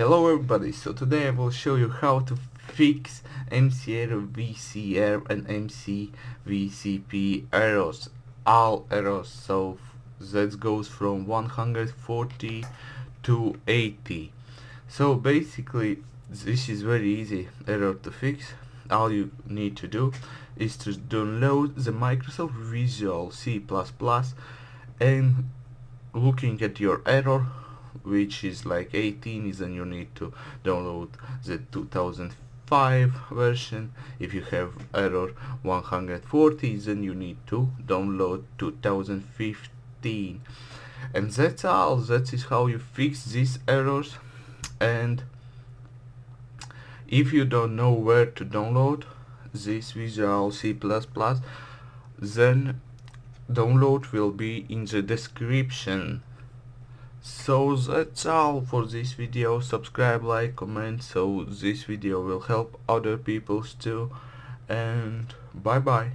Hello everybody, so today I will show you how to fix MC error VCR and MC VCP errors, all errors, so that goes from 140 to 80. So basically this is very easy error to fix, all you need to do is to download the Microsoft Visual C++ and looking at your error which is like 18 then you need to download the 2005 version. If you have error 140 then you need to download 2015 and that's all. That is how you fix these errors. And if you don't know where to download this Visual C++ then download will be in the description so that's all for this video. Subscribe like comment so this video will help other people too. And bye bye